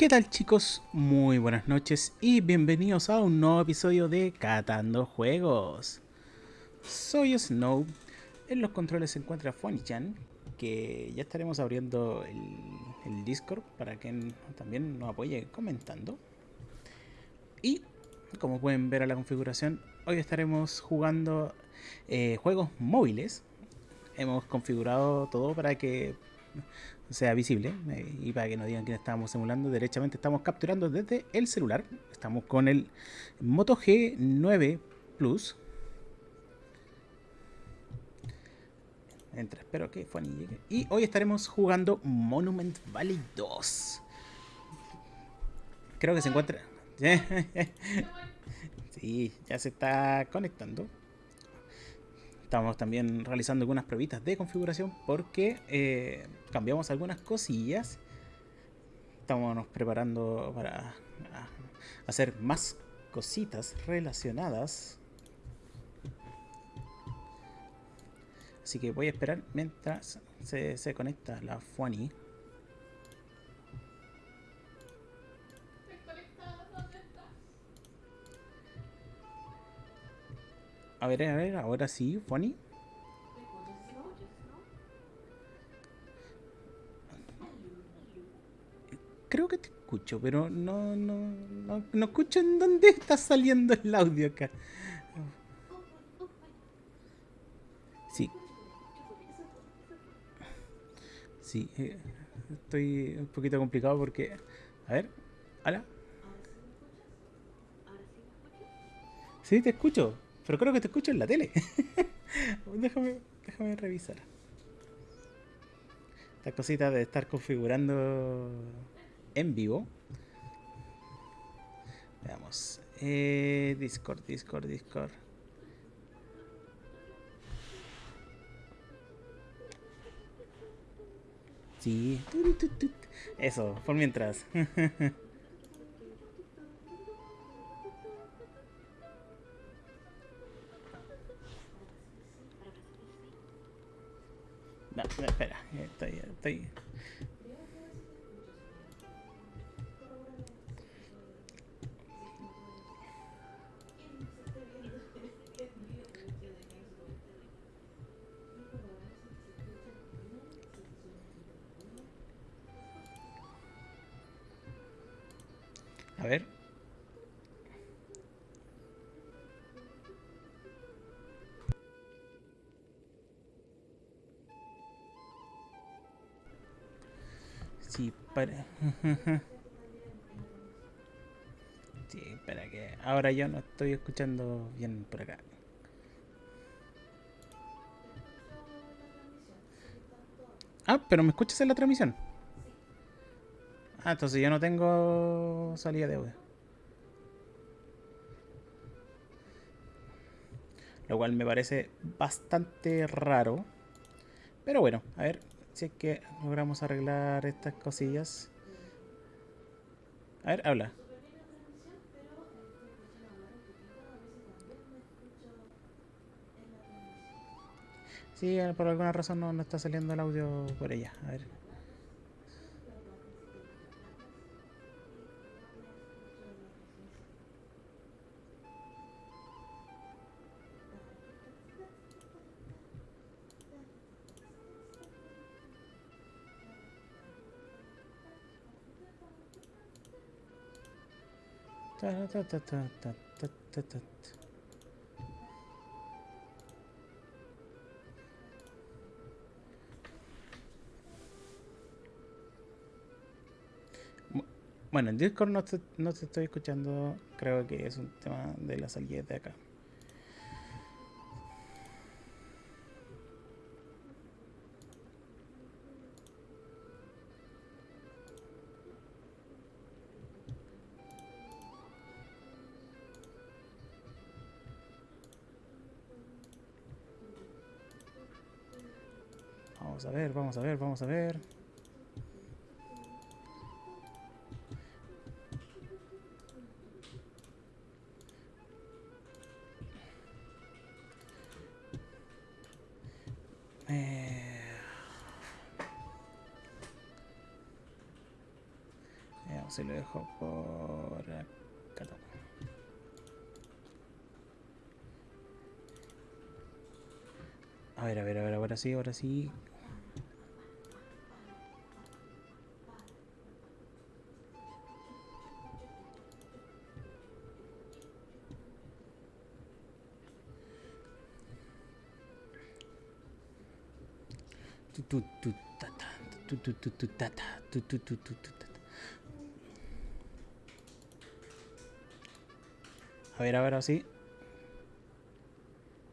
¿Qué tal chicos? Muy buenas noches y bienvenidos a un nuevo episodio de Catando Juegos. Soy Snow, en los controles se encuentra Fuanichan, que ya estaremos abriendo el, Discord para que también nos apoye comentando. Y como pueden ver a la configuración, hoy estaremos jugando eh, juegos móviles. Hemos configurado todo para que sea visible eh, y para que no digan que estamos simulando, derechamente estamos capturando desde el celular. Estamos con el Moto G9 Plus. Entra, espero que Fanny llegue. Y hoy estaremos jugando Monument Valley 2. Creo que se encuentra... sí, ya se está conectando estamos también realizando algunas pruebitas de configuración porque eh, cambiamos algunas cosillas. Estamos preparando para hacer más cositas relacionadas. Así que voy a esperar mientras se, se conecta la Fuani. A ver, a ver, ahora sí, Fanny. Creo que te escucho, pero no, no, no, no escucho en dónde está saliendo el audio acá. Sí. Sí, eh, estoy un poquito complicado porque... A ver, ¿hola? Sí, te escucho. Pero creo que te escucho en la tele. déjame, déjame revisar. Esta cosita de estar configurando en vivo. Veamos. Eh, Discord, Discord, Discord. Sí. Eso, por mientras. espera, estoy, estoy. A ver. sí, espera que... Ahora yo no estoy escuchando bien por acá. Ah, pero ¿me escuchas en la transmisión? Ah, entonces yo no tengo salida de audio. Lo cual me parece bastante raro. Pero bueno, a ver, si es que logramos arreglar estas cosillas. A ver, habla. Sí, por alguna razón no, no está saliendo el audio por ella. A ver. Bueno, en Discord no te, no te estoy escuchando, creo que es un tema de la salida de acá. A ver, vamos a ver, vamos a ver. Eh, se lo dejo por acá. A ver, a ver, a ver, ahora sí, ahora sí. A ver, a ver, así.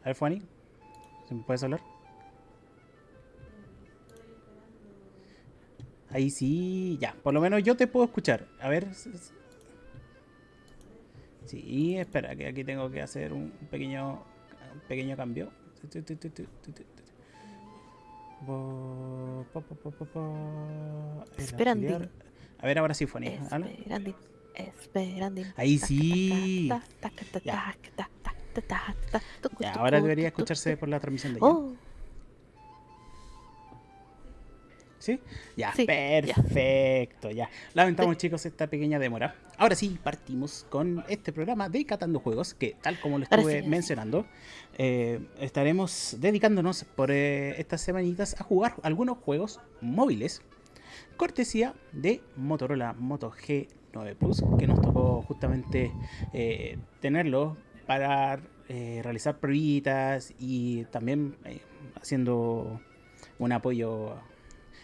A ver, Fanny. ¿Se me puedes hablar? Ahí sí, ya. Por lo menos yo te puedo escuchar. A ver. Sí, espera, que aquí tengo que hacer un pequeño, un pequeño cambio. Esperando. A ver, ahora sí, Fanny. Esperando. Esperando. Ahí sí. Ya. Ya, ahora debería escucharse por la transmisión de. Oh. ¿Sí? Ya, perfecto, ya. Lamentamos, chicos, esta pequeña demora. Ahora sí, partimos con este programa de Catando Juegos, que tal como lo estuve mencionando, eh, estaremos dedicándonos por eh, estas semanitas a jugar algunos juegos móviles, cortesía de Motorola Moto G9 Plus, que nos tocó justamente eh, tenerlo para eh, realizar pruebas y también eh, haciendo un apoyo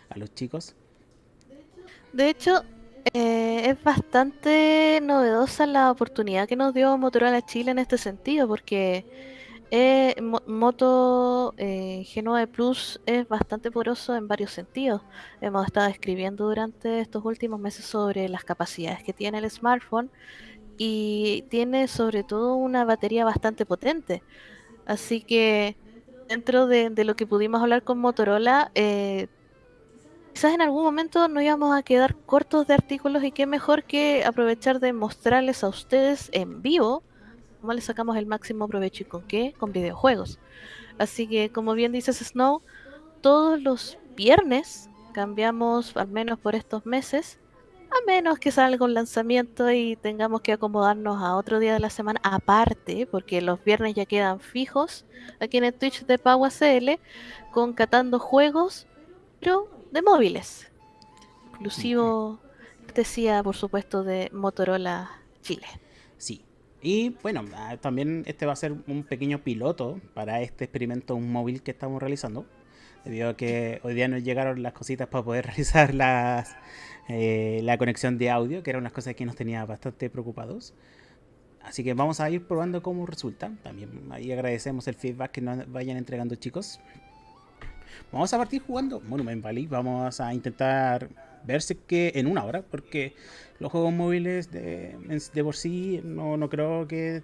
a los chicos. De hecho, eh, es bastante novedosa la oportunidad que nos dio Motorola Chile en este sentido, porque Moto G9 Plus es bastante poroso en varios sentidos. Hemos estado escribiendo durante estos últimos meses sobre las capacidades que tiene el smartphone y tiene sobre todo una batería bastante potente. Así que dentro de, lo que pudimos hablar con Motorola, eh, quizás en algún momento nos íbamos a quedar cortos de artículos y qué mejor que aprovechar de mostrarles a ustedes en vivo cómo les sacamos el máximo provecho y con qué, con videojuegos. Así que como bien dices Snow, todos los viernes cambiamos, al menos por estos meses, a menos que salga un lanzamiento y tengamos que acomodarnos a otro día de la semana aparte, porque los viernes ya quedan fijos aquí en el Twitch de PauaCL, con catando juegos, pero de móviles. Exclusivo, decía por supuesto, de Motorola Chile. Sí. Y bueno, ah, también este va a ser un pequeño piloto para este experimento un móvil que estamos realizando. Debido a que hoy día nos llegaron las cositas para poder realizar las, eh, la conexión de audio, que era una cosa que nos tenía bastante preocupados. Así que vamos a ir probando cómo resulta. También ahí agradecemos el feedback que nos vayan entregando chicos. Vamos a partir jugando Monument Valley. Vamos a intentar ver si que en una hora, porque los juegos móviles de, de por sí no, no creo que,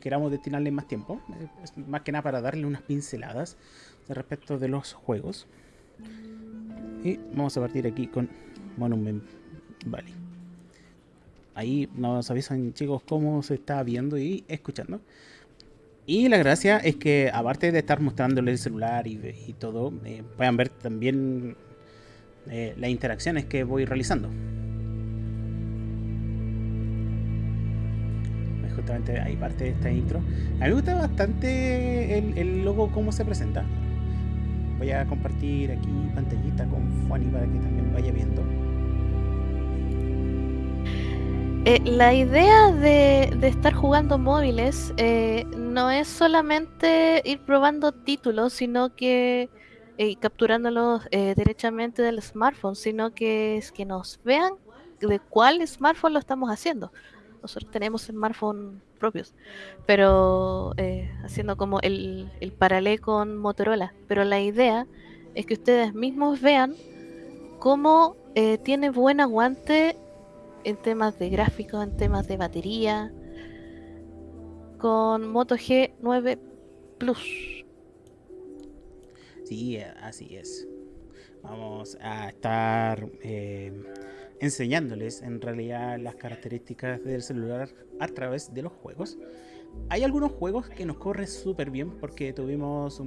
queramos destinarle más tiempo. Es más que nada para darle unas pinceladas respecto de los juegos. Y vamos a partir aquí con Monument Valley. Ahí nos avisan chicos cómo se está viendo y escuchando. Y la gracia es que aparte de estar mostrándoles el celular y, todo, eh, puedan ver también eh, las interacciones que voy realizando. Justamente ahí parte de esta intro. A mí me gusta bastante el, el logo, cómo se presenta. Voy a compartir aquí pantallita con Fanny para que también vaya viendo. Eh, la idea de, estar jugando móviles eh, no es solamente ir probando títulos, sino que eh, capturándolos derechamente del smartphone, sino que es que nos vean de cuál smartphone lo estamos haciendo. Nosotros tenemos smartphones propios, pero haciendo como el, el paralelo con Motorola. Pero la idea es que ustedes mismos vean cómo tiene buen aguante en temas de gráficos, en temas de batería, con Moto G9 Plus. Sí, así es. Vamos a estar eh, enseñándoles en realidad las características del celular a través de los juegos. Hay algunos juegos que nos corren súper bien porque tuvimos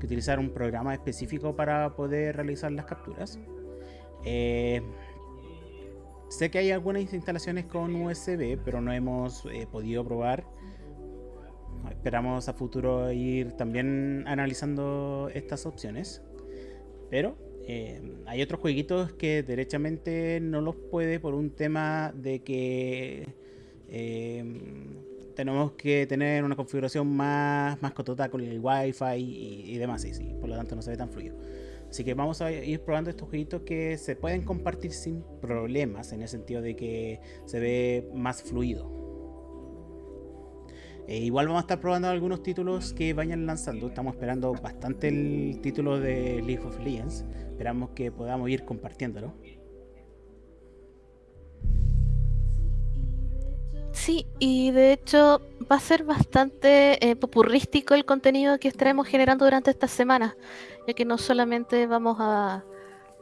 que utilizar un programa específico para poder realizar las capturas. Eh, sé que hay algunas instalaciones con USB, pero no hemos eh, podido probar. Esperamos a futuro ir también analizando estas opciones. Pero eh, hay otros jueguitos que derechamente no los puede por un tema de que eh, tenemos que tener una configuración más, más cotota con el wifi y, y demás, y, sí, por lo tanto no se ve tan fluido. Así que vamos a ir probando estos jueguitos que se pueden compartir sin problemas, en el sentido de que se ve más fluido. E igual vamos a estar probando algunos títulos que vayan lanzando. Estamos esperando bastante el título de League of Legends. Esperamos que podamos ir compartiéndolo. Sí, y de hecho va a ser bastante eh, popurrístico el contenido que estaremos generando durante estas semanas, ya que no solamente vamos a,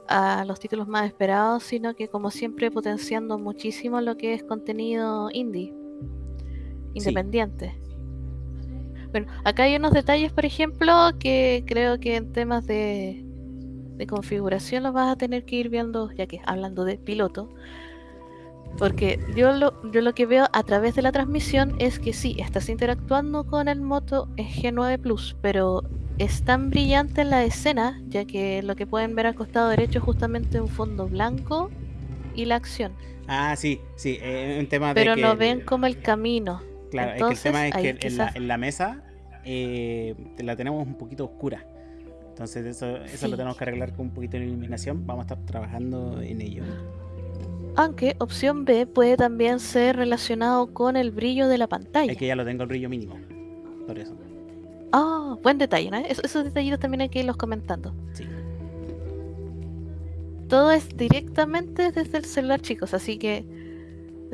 a los títulos más esperados, sino que como siempre potenciando muchísimo lo que es contenido indie, independiente. Bueno, acá hay unos detalles, por ejemplo, que creo que en temas de, de configuración los vas a tener que ir viendo, ya que hablando de piloto, porque yo lo, yo lo que veo a través de la transmisión es que sí, estás interactuando con el Moto G9 Plus, pero es tan brillante en la escena, ya que lo que pueden ver al costado derecho es justamente un fondo blanco y la acción. Ah, sí, sí, eh, un tema pero de no ven como el camino. Claro, Entonces, es que el tema es que en la, en la mesa eh, la tenemos un poquito oscura. Entonces eso, eso lo tenemos que arreglar con un poquito de iluminación. Vamos a estar trabajando en ello. Aunque opción B puede también ser relacionado con el brillo de la pantalla. Es que ya lo tengo el brillo mínimo. Por eso. Ah, buen detalle, ¿no? Es- esos detallitos también hay que irlos comentando. Sí. Todo es directamente desde el celular, chicos, así que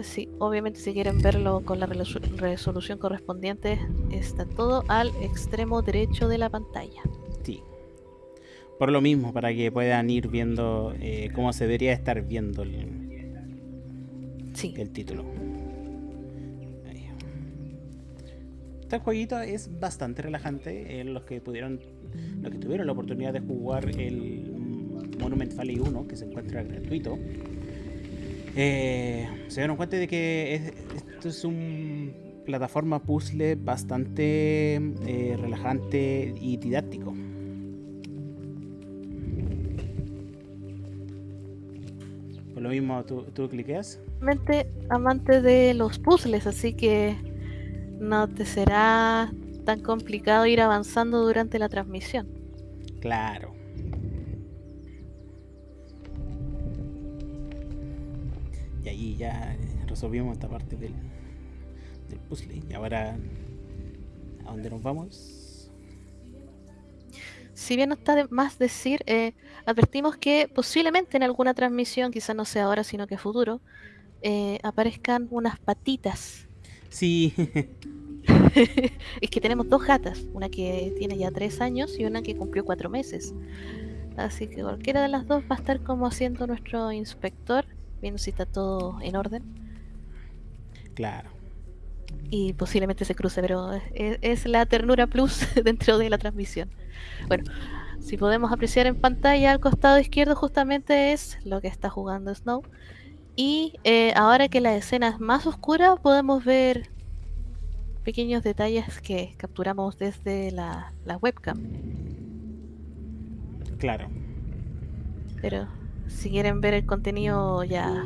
sí, obviamente si quieren verlo con la resolu- resolución correspondiente, está todo al extremo derecho de la pantalla. Sí. Por lo mismo, para que puedan ir viendo eh, cómo se debería estar viendo el, Sí, el título. Este jueguito es bastante relajante. eh, los que pudieron, los que tuvieron la oportunidad de jugar el Monument Valley 1, que se encuentra gratuito, eh, se dieron cuenta de que es- esto es un plataforma puzzle bastante eh, relajante y didáctico. Por lo mismo, tú, tú cliqueas. amante de los puzzles, así que no te será tan complicado ir avanzando durante la transmisión. Claro. Y ahí ya resolvimos esta parte del, del puzzle. Y ahora, ¿a dónde nos vamos? Si bien no está de más decir, eh, advertimos que posiblemente en alguna transmisión, quizás no sea ahora, sino que futuro, eh, aparezcan unas patitas. Sí, es que tenemos dos gatas, una que tiene ya tres años y una que cumplió cuatro meses. Así que cualquiera de las dos va a estar como haciendo nuestro inspector, viendo si está todo en orden. claro. y posiblemente se cruce, pero es, es la ternura plus dentro de la transmisión. Bueno, si podemos apreciar en pantalla al costado izquierdo justamente es lo que está jugando Snow. Y eh, ahora que la escena es más oscura podemos ver pequeños detalles que capturamos desde la, la webcam. Claro. Pero si quieren ver el contenido ya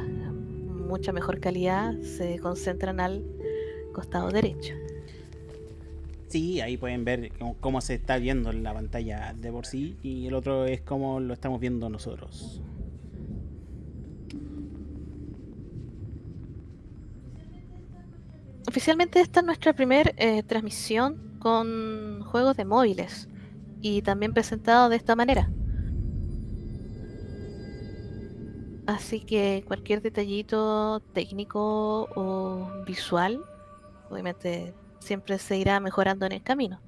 mucha mejor calidad, se concentran al costado derecho. Sí, ahí pueden ver cómo, se está viendo en la pantalla de por sí. Y el otro es cómo lo estamos viendo nosotros. Oficialmente esta es nuestra primera transmisión con juegos de móviles y también presentado de esta manera. Así que cualquier detallito técnico o visual, obviamente siempre se irá mejorando en el camino.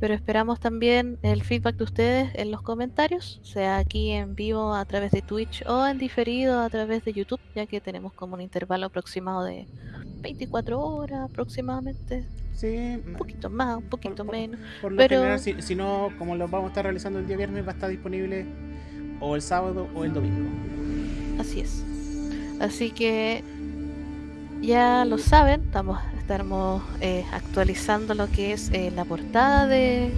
Pero esperamos también el feedback de ustedes en los comentarios, sea aquí en vivo a través de Twitch o en diferido a través de YouTube, ya que tenemos como un intervalo aproximado de 24 horas aproximadamente, Sí, un poquito más, un poquito por- menos. por lo pero- general, si, si no, como lo vamos a estar realizando el día viernes, va a estar disponible o el sábado o el domingo. Así es. Así que ya lo saben, estamos, estaremos eh, actualizando lo que es eh, la portada de,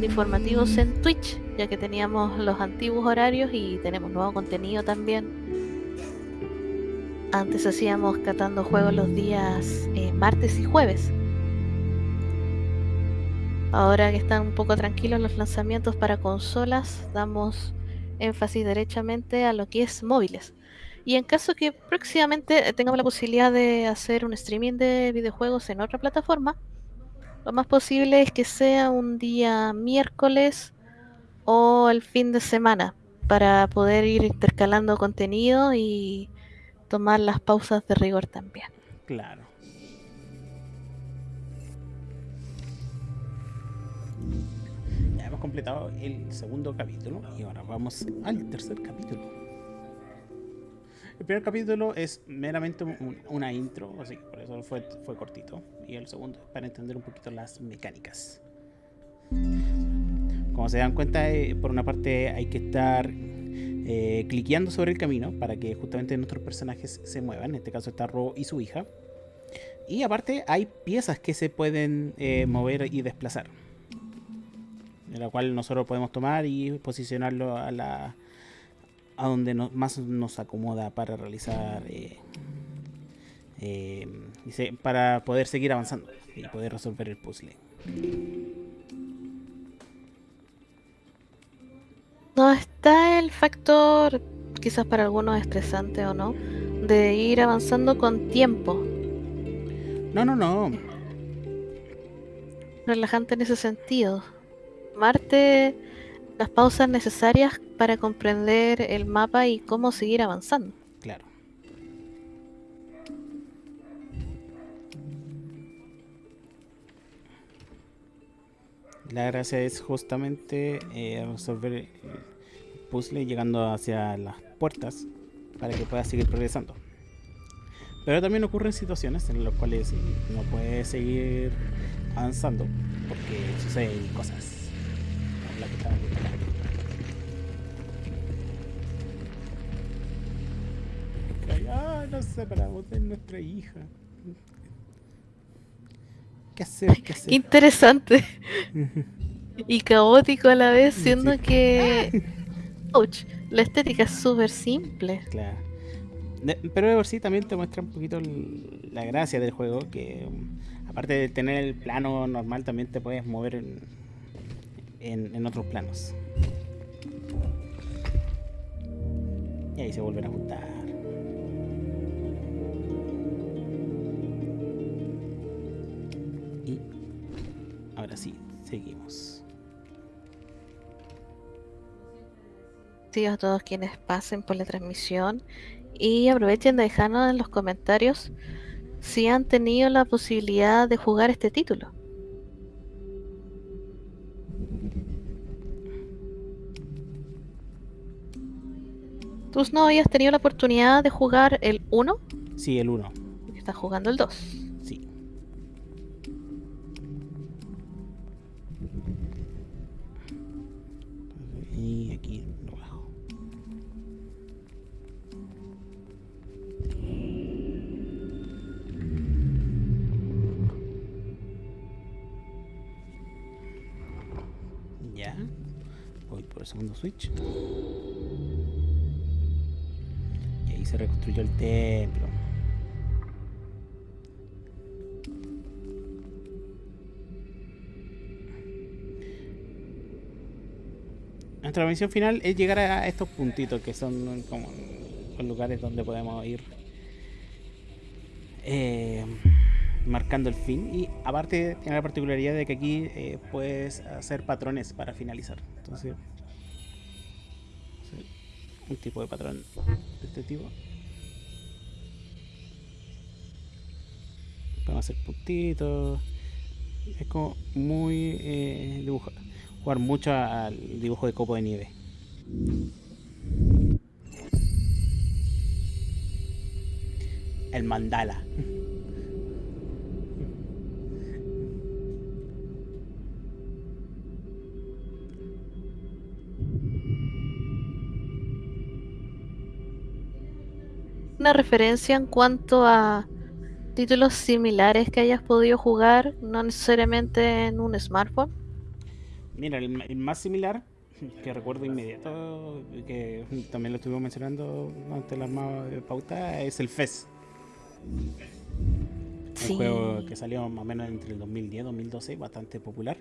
de informativos en Twitch, ya que teníamos los antiguos horarios y tenemos nuevo contenido también. Antes hacíamos catando juegos los días eh, martes y jueves. Ahora que están un poco tranquilos los lanzamientos para consolas, damos énfasis derechamente a lo que es móviles. Y en caso que próximamente tengamos la posibilidad de hacer un streaming de videojuegos en otra plataforma, lo más posible es que sea un día miércoles o el fin de semana para poder ir intercalando contenido y tomar las pausas de rigor también. Claro. Completado el segundo capítulo y ahora vamos al tercer capítulo. El primer capítulo es meramente un- una intro, así que por eso fue, fue cortito. Y el segundo es para entender un poquito las mecánicas. Como se dan cuenta, eh, por una parte hay que estar eh, cliqueando sobre el camino para que justamente nuestros personajes se muevan. En este caso está Ro y su hija. Y aparte hay piezas que se pueden eh, mover y desplazar. La cual nosotros podemos tomar y posicionarlo a la a donde no- más nos acomoda para realizar eh, eh, para poder seguir avanzando y poder resolver el puzzle. No está el factor, quizás para algunos estresante o no, de ir avanzando con tiempo. No, no, no. relajante en ese sentido. Marte las pausas necesarias para comprender el mapa y cómo seguir avanzando. Claro. La gracia es justamente eh, resolver el puzzle llegando hacia las puertas para que puedas seguir progresando. Pero también ocurren situaciones en las cuales no puedes seguir avanzando porque suceden cosas. Nos separamos de nuestra hija. ¿Qué hacer? ¿Qué hacer? Qué interesante y caótico a la vez, Sí. siendo que ouch, la estética es súper simple. Claro. Pero de por sí también te muestra un poquito la gracia del juego, que um, aparte de tener el plano normal, también te puedes mover en, en, en otros planos. Y ahí se vuelven a juntar. Ahora sí, seguimos. Sí, a todos quienes pasen por la transmisión y aprovechen de dejarnos en los comentarios si han tenido la posibilidad de jugar este título. ¿Tú no habías tenido la oportunidad de jugar el 1? Sí, el 1. Estás jugando el 2. Ya. Voy por el segundo switch. Y ahí se reconstruyó el templo. Nuestra misión final es llegar a estos puntitos que son como los lugares donde podemos ir eh, marcando el fin. Y aparte tiene la particularidad de que aquí eh, puedes hacer patrones para finalizar. Entonces, un tipo de patrón de este tipo. Podemos hacer puntitos. Es como muy eh, dibujo. Jugar mucho al dibujo de copo de nieve. El mandala. Una referencia en cuanto a títulos similares que hayas podido jugar, no necesariamente en un smartphone? Mira, el, más similar que recuerdo inmediato, que también lo estuvimos mencionando antes la pauta, es el FES. Un juego que salió más o menos entre el 2010 y 2012, bastante popular.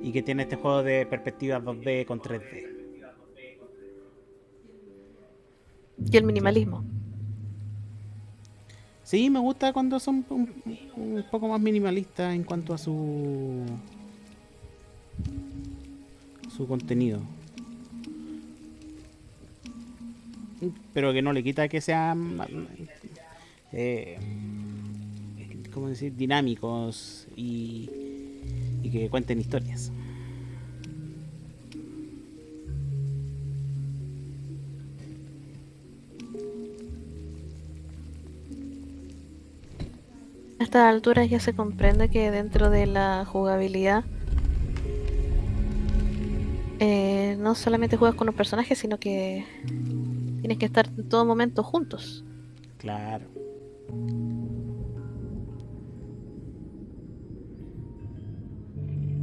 Y que tiene este juego de perspectiva 2D con 3D. Y el minimalismo. Sí, me gusta cuando son un, poco más minimalistas en cuanto a su su contenido. Pero que no le quita que sean eh, ¿cómo decir? dinámicos y, y que cuenten historias. A estas alturas ya se comprende que dentro de la jugabilidad eh, no solamente juegas con los personajes, sino que tienes que estar en todo momento juntos. Claro.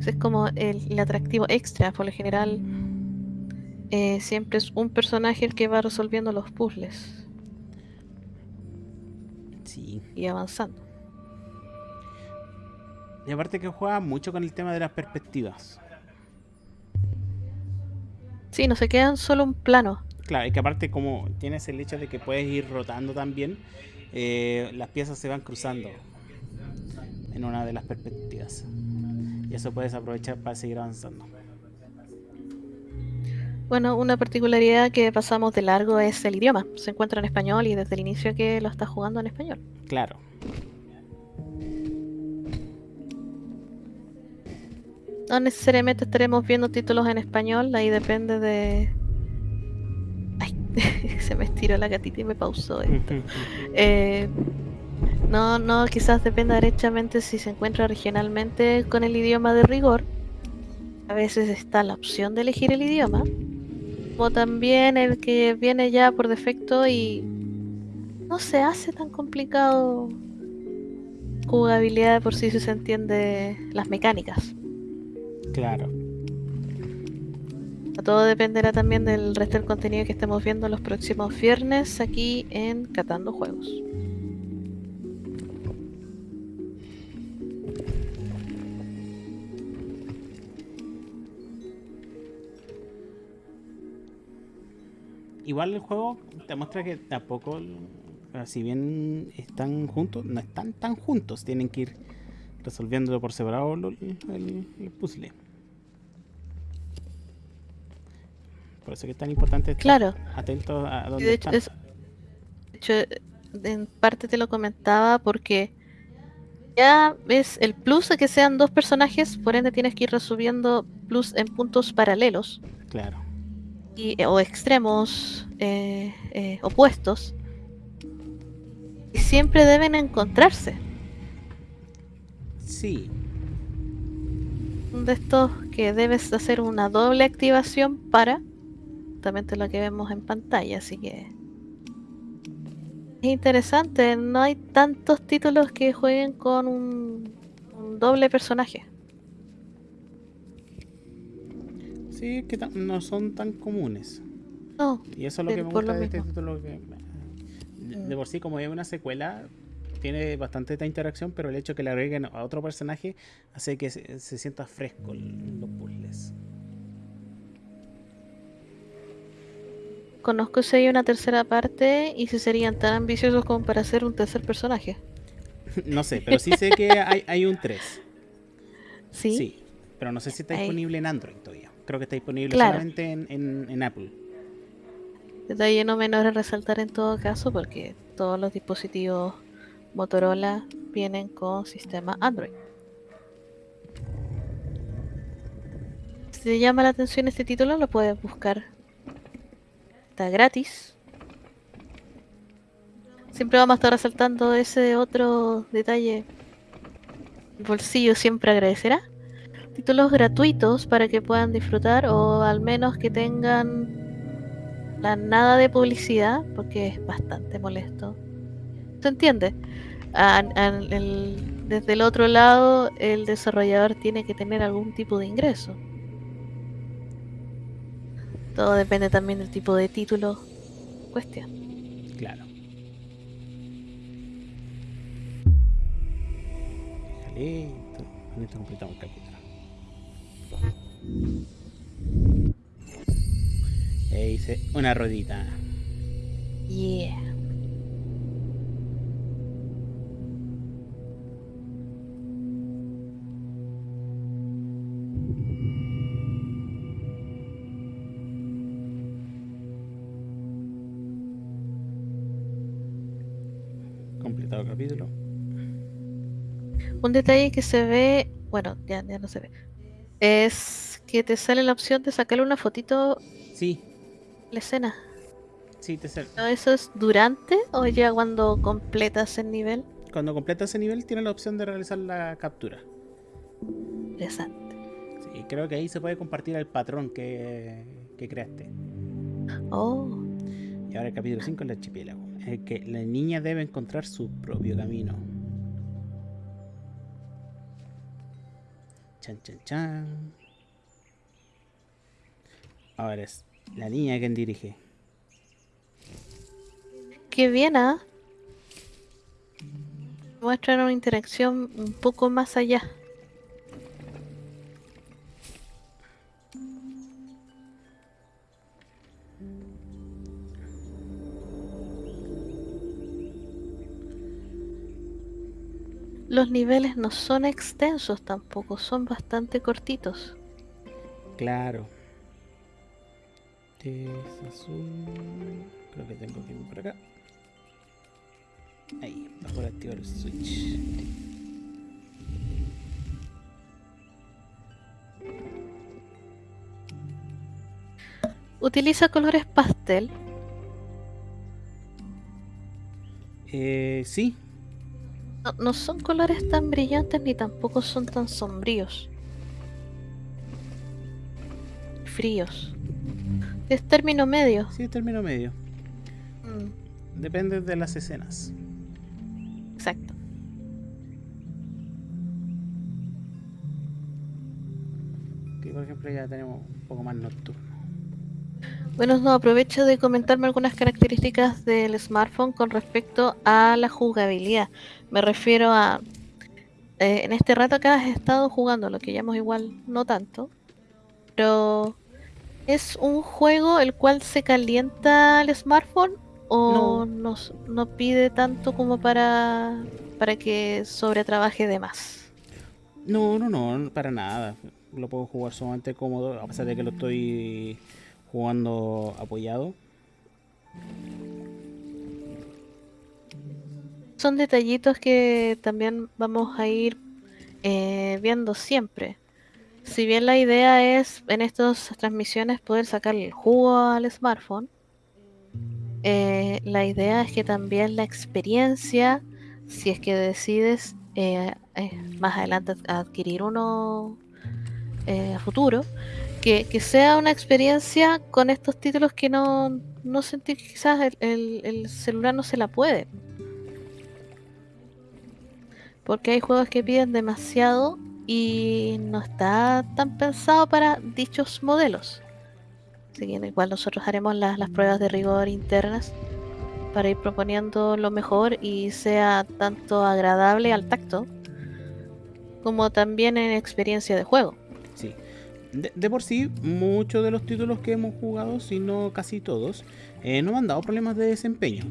Es como el, atractivo extra, por lo general eh, siempre es un personaje el que va resolviendo los puzzles. Sí. Y avanzando. Y aparte que juega mucho con el tema de las perspectivas. Sí, no se quedan solo un plano. Claro, y que aparte como tienes el hecho de que puedes ir rotando también, eh, las piezas se van cruzando en una de las perspectivas. Y eso puedes aprovechar para seguir avanzando. Bueno, una particularidad que pasamos de largo es el idioma. Se encuentra en español y desde el inicio que lo estás jugando en español. Claro. No necesariamente estaremos viendo títulos en español, ahí depende de... Ay, se me estiró la gatita y me pausó esto. Eh, no, no, quizás dependa derechamente si se encuentra regionalmente con el idioma de rigor. A veces está la opción de elegir el idioma. O también el que viene ya por defecto y no se hace tan complicado jugabilidad por si se entiende las mecánicas. Claro. Todo dependerá también del resto del contenido que estemos viendo los próximos viernes aquí en Catando Juegos. Igual el juego te muestra que tampoco, si bien están juntos, no están tan juntos, tienen que ir resolviéndolo por separado el, puzzle. Por eso que es tan importante estar claro. atento a dónde de hecho, de hecho, en parte te lo comentaba porque ya ves el plus de que sean dos personajes, por ende tienes que ir resolviendo plus en puntos paralelos. Claro. Y, o extremos eh, eh, opuestos. Y siempre deben encontrarse. Sí. De estos que debes hacer una doble activación para justamente lo que vemos en pantalla, así que es interesante, no hay tantos títulos que jueguen con un, doble personaje. Sí, que no son tan comunes. No. Y eso es lo que me gusta de este título. Que, de por sí, como es una secuela, tiene bastante esta interacción, pero el hecho de que le agreguen a otro personaje hace que se, sienta fresco los puzzles. Conozco si hay una tercera parte y si serían tan ambiciosos como para hacer un tercer personaje. no sé, pero sí sé que hay, un 3. ¿Sí? Sí, pero no sé si está disponible en Android todavía. Creo que está disponible solamente en, en, en Apple. Detalle no menor a resaltar en todo caso porque todos los dispositivos Motorola vienen con sistema Android. Si te llama la atención este título, lo puedes buscar. Gratis. Siempre vamos a estar resaltando ese otro detalle. El bolsillo siempre agradecerá. Títulos gratuitos para que puedan disfrutar o al menos que tengan la nada de publicidad, porque es bastante molesto. ¿Se entiende? desde el otro lado, el desarrollador tiene que tener algún tipo de ingreso. Todo depende también del tipo de título cuestión. Claro. Listo. Con esto completamos el capítulo. E hice una rodita. Yeah. Un detalle que se ve, bueno, ya, ya no se ve, es que te sale la opción de sacarle una fotito Sí, la escena. sí, te sale. ¿No ¿Eso es durante o ya cuando completas el nivel? Cuando completas ese nivel, tienes la opción de realizar la captura. Interesante. Sí, creo que ahí se puede compartir el patrón que, que creaste. Oh, Y ahora el capítulo 5 es el archipiélago. El que la niña debe encontrar su propio camino. Chan, chan, chan. Ahora es la niña quien dirige. qué bien, ¿ah? Muestran una interacción un poco más allá. Los niveles no son extensos tampoco, son bastante cortitos. Claro. Es azul. Creo que tengo que ir por acá. Ahí, bajo activar el switch. Utiliza colores pastel. Eh, sí, No, no son colores tan brillantes ni tampoco son tan sombríos. Fríos. Es término medio. sí, término medio. Mm, Depende de las escenas. exacto. Aquí, por ejemplo, ya tenemos un poco más nocturno. Bueno, no, aprovecho de comentarme algunas características del smartphone con respecto a la jugabilidad. Me refiero a... eh, en este rato acá has estado jugando, lo que llamamos igual no tanto, pero ¿es un juego el cual se calienta el smartphone o no, s- no pide tanto como para, para que sobretrabaje de más? No, no, no, para nada. Lo puedo jugar sumamente cómodo, a pesar de que lo estoy jugando apoyado. Son detallitos que también vamos a ir eh, viendo siempre. Si bien la idea es en estas transmisiones poder sacarle el jugo al smartphone, eh, la idea es que también la experiencia, si es que decides eh, eh, más adelante ad- adquirir uno eh, a futuro, que, sea una experiencia con estos títulos que no, no sentí que quizás el, el- el celular no se la puede. Porque hay juegos que piden demasiado y no está tan pensado para dichos modelos. Así que igual nosotros haremos las, las pruebas de rigor internas para ir proponiendo lo mejor y sea tanto agradable al tacto como también en experiencia de juego. De, de por sí, muchos de los títulos que hemos jugado, si no casi todos, eh, no me han dado problemas de desempeño.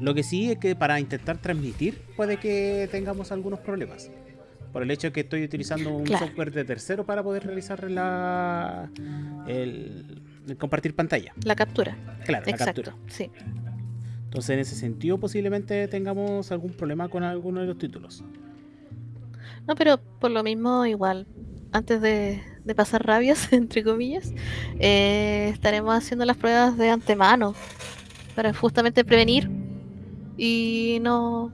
Lo que sí es que para intentar transmitir puede que tengamos algunos problemas. Por el hecho de que estoy utilizando un Claro. software de tercero para poder realizar la, el, el compartir pantalla. La captura. Claro, la Exacto. captura. Sí. Entonces en ese sentido posiblemente tengamos algún problema con alguno de los títulos. No, pero por lo mismo, igual, antes de, de pasar rabias, entre comillas, eh, estaremos haciendo las pruebas de antemano para justamente prevenir y no,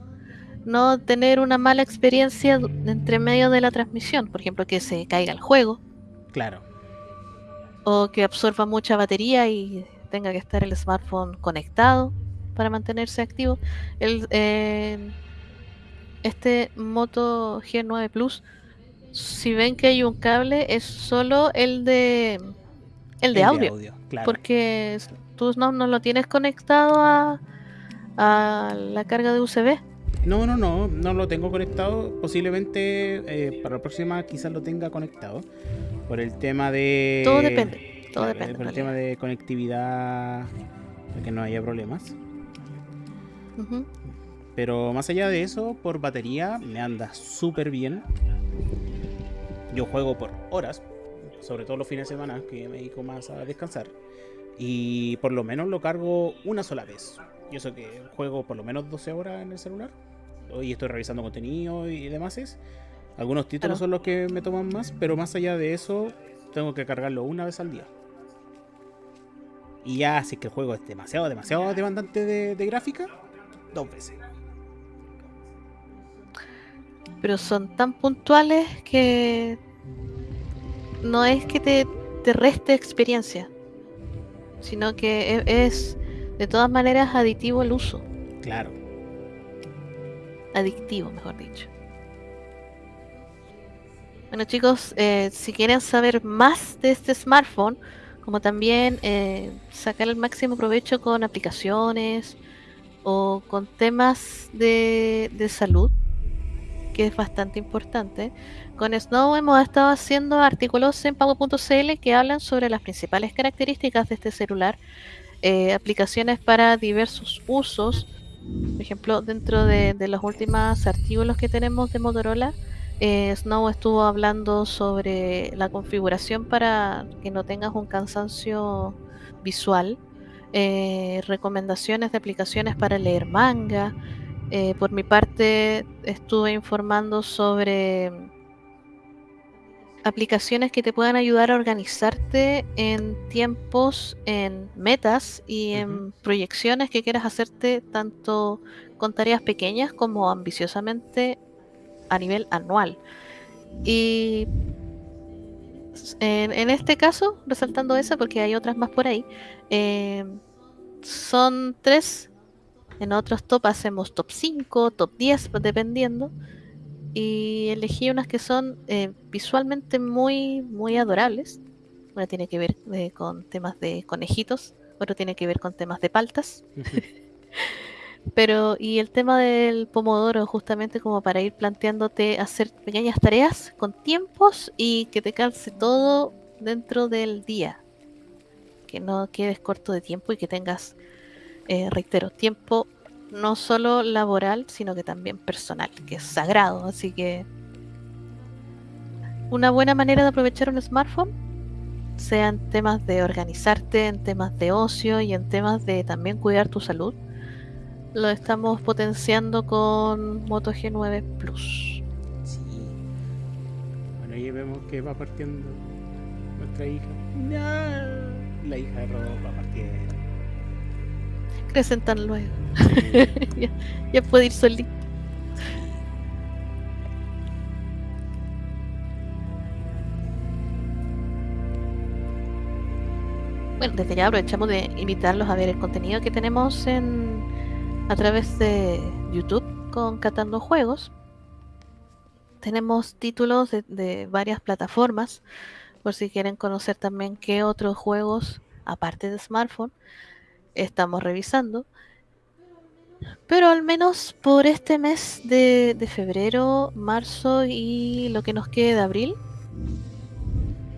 no tener una mala experiencia entre medio de la transmisión. Por ejemplo, que se caiga el juego Claro, o que absorba mucha batería y tenga que estar el smartphone conectado para mantenerse activo. El, eh, este Moto G9 Plus, si ven que hay un cable, es solo el de el de audio, claro. porque tú no, no lo tienes conectado a, a la carga de USB. No, no, no, no lo tengo conectado. Posiblemente eh, para la próxima quizás lo tenga conectado. Por el tema de. Todo depende. Todo depende. Por el tema de conectividad, para que no haya problemas. Pero más allá de eso, por batería me anda súper bien. Yo juego por horas, sobre todo los fines de semana, que me dedico más a descansar. Y por lo menos lo cargo una sola vez. Yo sé que juego por lo menos 12 horas en el celular. Hoy estoy revisando contenido y demás. Algunos títulos son los que me toman más, pero más allá de eso, tengo que cargarlo una vez al día. Y ya, si es que el juego es demasiado, demasiado demandante de, gráfica, dos veces. Pero son tan puntuales que no es que te, te reste experiencia, sino que e, es de todas maneras aditivo el uso. Claro. Adictivo, mejor dicho. Bueno chicos, eh, si quieren saber más de este smartphone, como también eh, sacar el máximo provecho con aplicaciones o con temas de, de salud, que es bastante importante. Con Snow hemos estado haciendo artículos en Pago.cl que hablan sobre las principales características de este celular eh, aplicaciones para diversos usos. Por ejemplo, dentro de, los últimos artículos que tenemos de Motorola, eh, Snow estuvo hablando sobre la configuración para que no tengas un cansancio visual, eh, recomendaciones de aplicaciones para leer manga. por mi parte, estuve informando sobre aplicaciones que te puedan ayudar a organizarte en tiempos, en metas y en proyecciones que quieras hacerte tanto con tareas pequeñas como ambiciosamente a nivel anual. Y en, este caso, resaltando esa, porque hay otras más por ahí, eh, son tres. En otros top hacemos top 5, top 10, dependiendo y elegí unas que son eh, visualmente muy, muy adorables. Una tiene que ver eh, con temas de conejitos, otro tiene que ver con temas de paltas. Pero, y el tema del pomodoro, justamente como para ir planteándote hacer pequeñas tareas con tiempos y que te calce todo dentro del día. Que no quedes corto de tiempo y que tengas, eh, reitero, tiempo no solo laboral, sino que también personal, que es sagrado. Así que una buena manera de aprovechar un smartphone, sea en temas de organizarte, en temas de ocio y en temas de también cuidar tu salud, lo estamos potenciando con Moto G9 Plus. Sí. Bueno, ahí vemos que va partiendo nuestra hija. La hija de Rodolfo va partiendo crecen tan luego. ya, puede ir solito. Bueno, desde ya aprovechamos de invitarlos a ver el contenido que tenemos en a través de YouTube con Catando Juegos. Tenemos títulos de, de varias plataformas, por si quieren conocer también qué otros juegos, aparte de smartphone, estamos revisando. Pero al menos por este mes de, febrero, marzo y lo que nos quede de abril,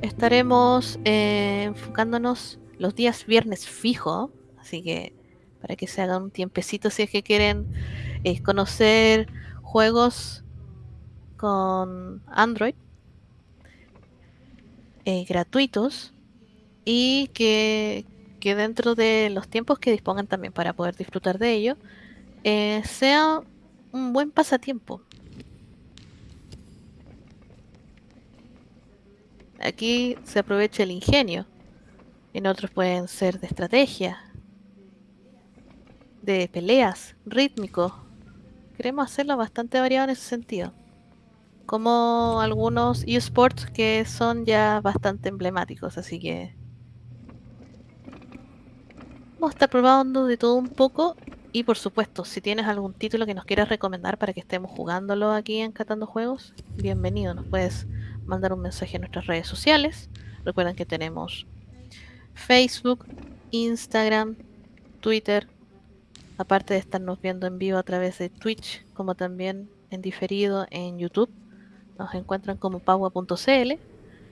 estaremos eh, enfocándonos los días viernes fijo. Así que para que se hagan un tiempecito si es que quieren eh, conocer juegos con Android eh, gratuitos y que, que dentro de los tiempos que dispongan también para poder disfrutar de ello, eh, sea un buen pasatiempo. Aquí se aprovecha el ingenio, en otros pueden ser de estrategia, de peleas, rítmico. Queremos hacerlo bastante variado en ese sentido. Como algunos esports que son ya bastante emblemáticos, así que Vamos a estar probando de todo un poco y por supuesto, si tienes algún título que nos quieras recomendar para que estemos jugándolo aquí en Catando Juegos, bienvenido. Nos puedes mandar un mensaje en nuestras redes sociales. Recuerden que tenemos Facebook, Instagram, Twitter, aparte de estarnos viendo en vivo a través de Twitch, como también en diferido en YouTube. Nos encuentran como paua.cl.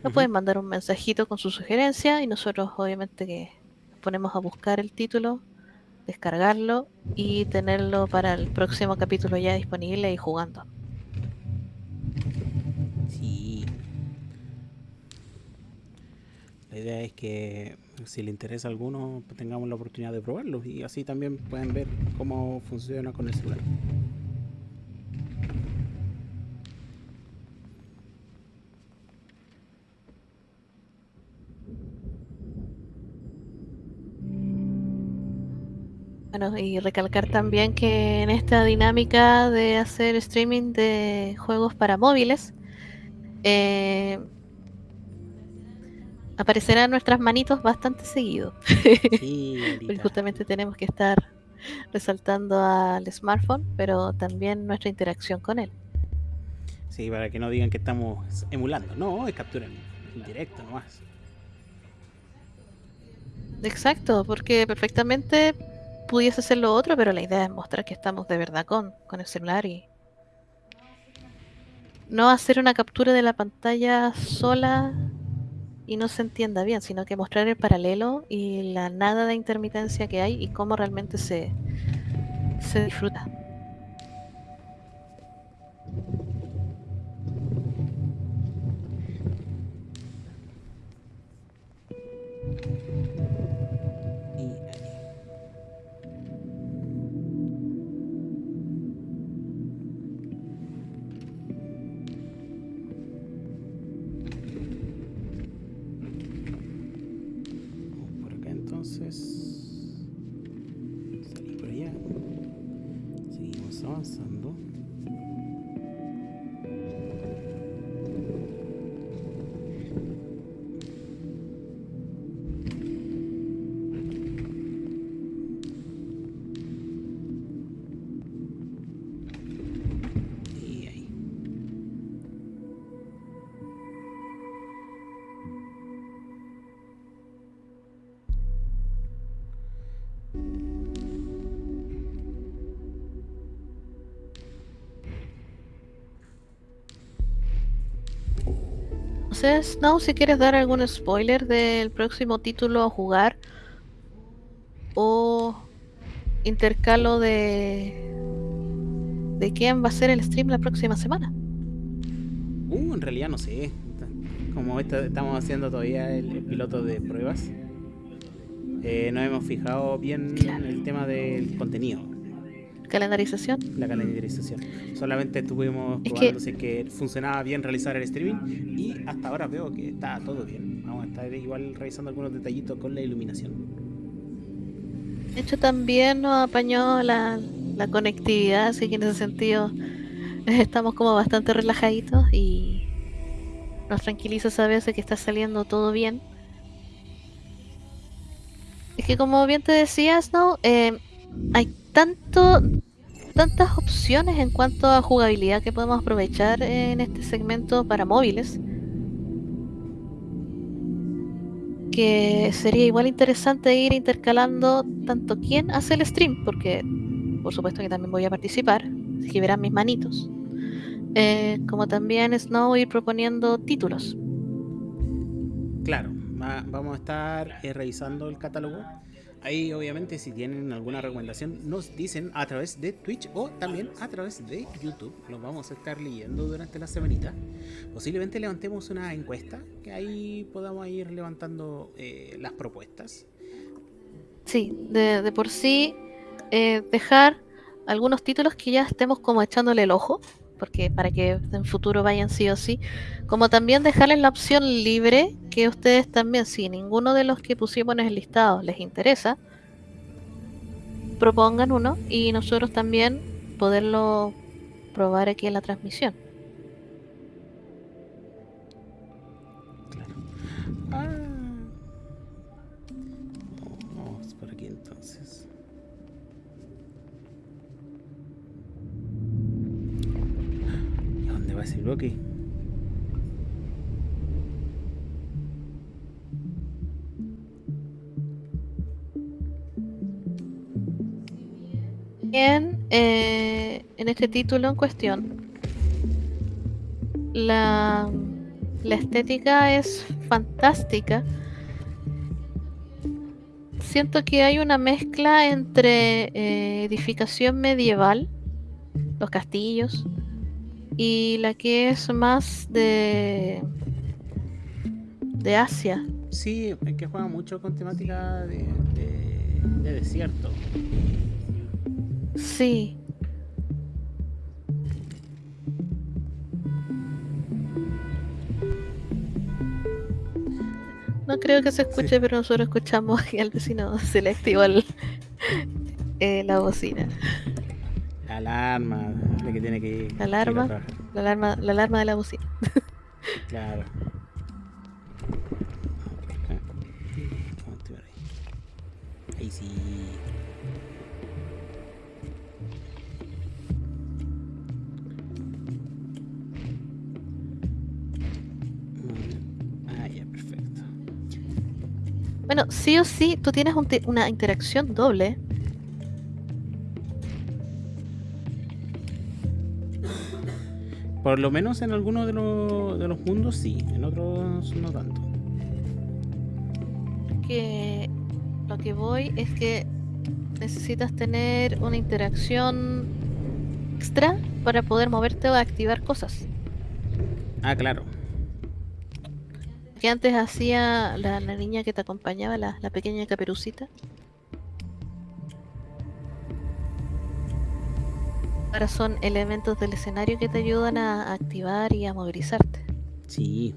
Nos pueden mandar un mensajito con su sugerencia y nosotros obviamente que ponemos a buscar el título descargarlo y tenerlo para el próximo capítulo ya disponible y jugando. Sí. La idea es que si le interesa a alguno, tengamos la oportunidad de probarlo y así también pueden ver cómo funciona con el celular. Bueno, y recalcar también que en esta dinámica de hacer streaming de juegos para móviles, eh, aparecerán nuestras manitos bastante seguido. justamente tenemos que estar resaltando al smartphone, pero también nuestra interacción con él. Sí, para que no digan que estamos emulando. No, es captura en directo nomás. Exacto, porque perfectamente pudiese ser lo otro, pero la idea es mostrar que estamos de verdad con, con el celular y no hacer una captura de la pantalla sola y no se entienda bien, sino que mostrar el paralelo y la nada de intermitencia que hay y cómo realmente se, se disfruta. Entonces, no, si quieres dar algún spoiler del próximo título a jugar o intercalo de de quién va a ser el stream la próxima semana. Uh, en realidad no sé. Como estamos haciendo todavía el, piloto de pruebas, eh, no hemos fijado bien el tema del contenido. ¿Calendarización? La calendarización. Solamente estuvimos probando si que funcionaba bien realizar el streaming y hasta ahora veo que está todo bien. Vamos a estar igual revisando algunos detallitos con la iluminación. De hecho, también nos apañó la, la conectividad, así que en ese sentido estamos como bastante relajaditos y nos tranquiliza saber que está saliendo todo bien. Es que como bien te decías, ¿no? Eh, hay tanto tantas opciones en cuanto a jugabilidad que podemos aprovechar en este segmento para móviles que sería igual interesante ir intercalando tanto quién hace el stream porque por supuesto que también voy a participar que verán mis manitos eh, como también Snow ir proponiendo títulos. Claro vamos a estar eh, revisando el catálogo Ahí obviamente si tienen alguna recomendación nos dicen a través de Twitch o también a través de YouTube. Los vamos a estar leyendo durante la semanita. Posiblemente levantemos una encuesta que ahí podamos ir levantando eh, las propuestas. Sí, de, por sí eh, dejar algunos títulos que ya estemos como echándole el ojo porque para que en futuro vayan sí o sí, como también dejarles la opción libre que ustedes también, si ninguno de los que pusimos en el listado les interesa, propongan uno y nosotros también poderlo probar aquí en la transmisión. Bien, eh, en este título en cuestión, la, la estética es fantástica. Siento que hay una mezcla entre eh, edificación medieval, los castillos, y la que es más de de Asia. Sí, es que juega mucho con temática de, de, de desierto. Sí. No creo que se escuche, Sí. pero nosotros escuchamos que al vecino se le activó el- eh, la bocina. La alarma, la que tiene que ir. La alarma. ir a. La alarma, la alarma de la bocina. Claro. Acá. Vamos a activar ahí. Ahí sí. Ah, ya, perfecto. Bueno, sí o sí, tú tienes un te- una interacción doble. Por lo menos en algunos de los, de los mundos sí, en otros no tanto. Que lo que voy es que necesitas tener una interacción extra para poder moverte o activar cosas. Ah, claro. que antes hacía la, la niña que te acompañaba, la, la pequeña caperucita. Ahora son elementos del escenario que te ayudan a, activar y a movilizarte. Sí.